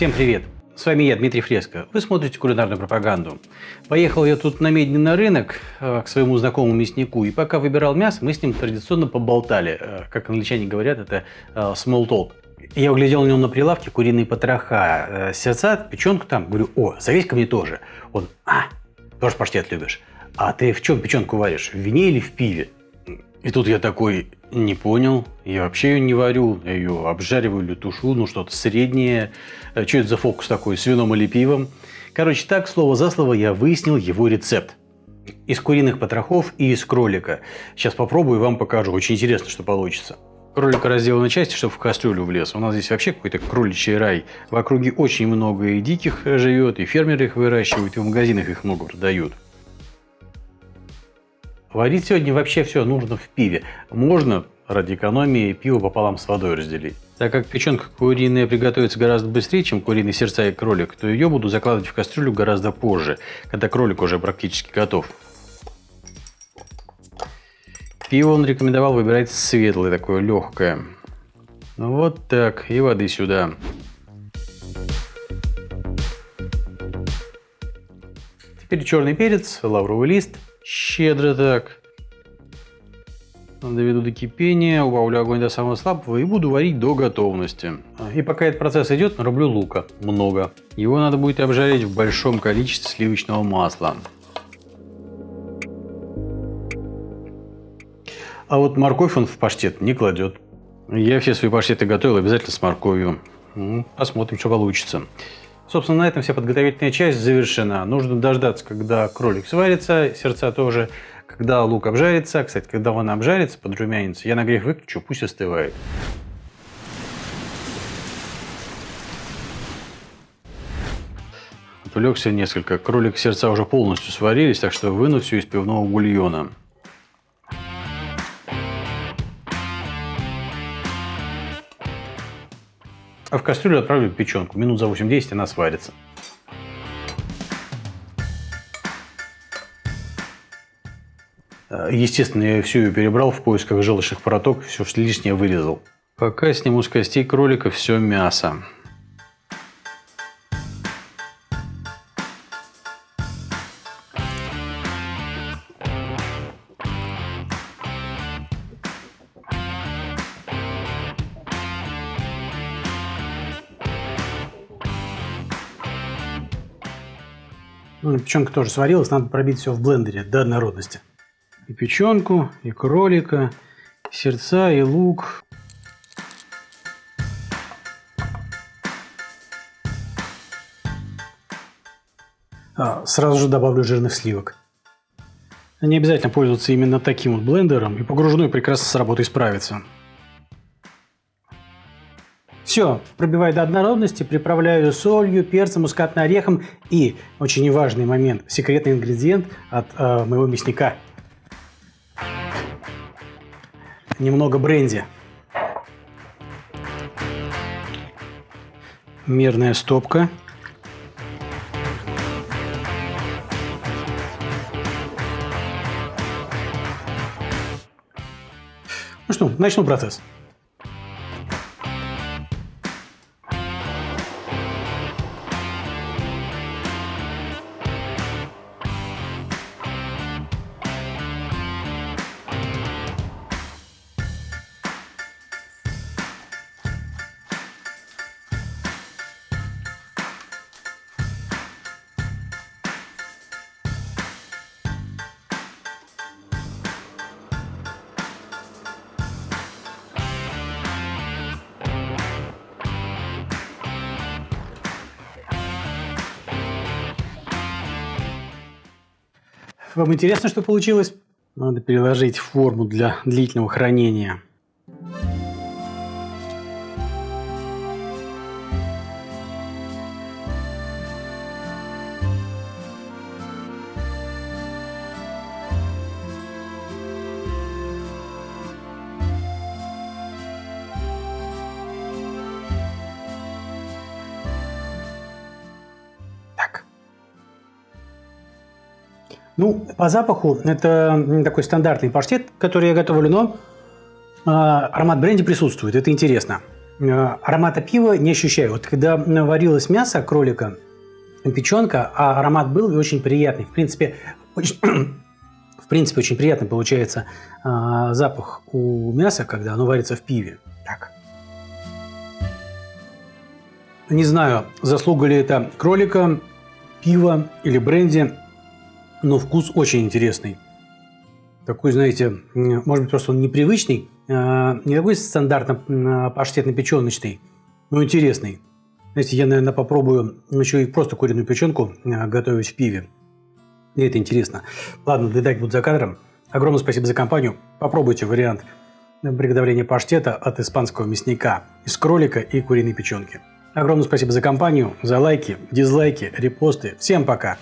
Всем привет! С вами я, Дмитрий Фреско. Вы смотрите кулинарную пропаганду. Поехал я тут на Медне на рынок э, к своему знакомому мяснику, и пока выбирал мясо, мы с ним традиционно поболтали. Э, как англичане говорят, это э, small talk. Я углядел у него на прилавке куриные потроха, сердца, печенку там. Говорю, о, завесь ко мне тоже. Он, а, тоже паштет любишь. А ты в чем печенку варишь? В вине или в пиве? И тут я такой, не понял, я вообще ее не варю, я ее обжариваю или тушу, ну что-то среднее. Э, что это за фокус такой, с вином или пивом? Короче, так, слово за слово, я выяснил его рецепт. Из куриных потрохов и из кролика. Сейчас попробую и вам покажу, очень интересно, что получится. Кролика разделал на части, чтобы в кастрюлю влез. У нас здесь вообще какой-то кроличий рай. В округе очень много и диких живет, и фермеры их выращивают, и в магазинах их много продают. Варить сегодня вообще все нужно в пиве. Можно ради экономии пиво пополам с водой разделить. Так как печенка куриная приготовится гораздо быстрее, чем куриные сердца и кролик, то ее буду закладывать в кастрюлю гораздо позже, когда кролик уже практически готов. Пиво он рекомендовал выбирать светлое, такое легкое. Ну вот так, и воды сюда. Теперь черный перец, лавровый лист – Щедро так. Доведу до кипения, убавлю огонь до самого слабого и буду варить до готовности. И пока этот процесс идет, нарублю лука. Много. Его надо будет обжарить в большом количестве сливочного масла. А вот морковь он в паштет не кладет. Я все свои паштеты готовил обязательно с морковью. Посмотрим, что получится. Собственно, на этом вся подготовительная часть завершена. Нужно дождаться, когда кролик сварится, сердца тоже, когда лук обжарится. Кстати, когда он обжарится, подрумянится, я нагрев выключу, пусть остывает. Отвлекся несколько. Кролик сердца уже полностью сварились, так что выну все из пивного бульона. А в кастрюлю отправлю печенку. Минут за 8-10 она сварится. Естественно, я всю ее перебрал в поисках желчных проток, все лишнее вырезал. Пока сниму с костей кролика все мясо. Ну, печенка тоже сварилась, надо пробить все в блендере до однородности. И печенку, и кролика, и сердца, и лук. А, сразу же добавлю жирных сливок. Не обязательно пользоваться именно таким вот блендером, и погружной прекрасно с работой справится. Все, пробиваю до однородности, приправляю солью, перцем, мускатным орехом и, очень важный момент, секретный ингредиент от э, моего мясника. Немного бренди. Мерная стопка. Ну что, начну процесс. Вам интересно, что получилось? Надо переложить форму для длительного хранения. Ну, по запаху это такой стандартный паштет, который я готовлю, но э, аромат бренди присутствует, это интересно. Э, аромата пива не ощущаю. Вот когда варилось мясо кролика, печенка, а аромат был и очень приятный. В принципе, очень, в принципе, очень приятно получается э, запах у мяса, когда оно варится в пиве. Так. Не знаю, заслуга ли это кролика, пива или бренди, но вкус очень интересный. Такой, знаете, может быть, просто он непривычный, а, не такой стандартно паштетно-печеночный, но интересный. Знаете, я, наверное, попробую еще и просто куриную печенку а, готовить в пиве. И это интересно. Ладно, доедать буду за кадром. Огромное спасибо за компанию. Попробуйте вариант приготовления паштета от испанского мясника из кролика и куриной печенки. Огромное спасибо за компанию, за лайки, дизлайки, репосты. Всем пока!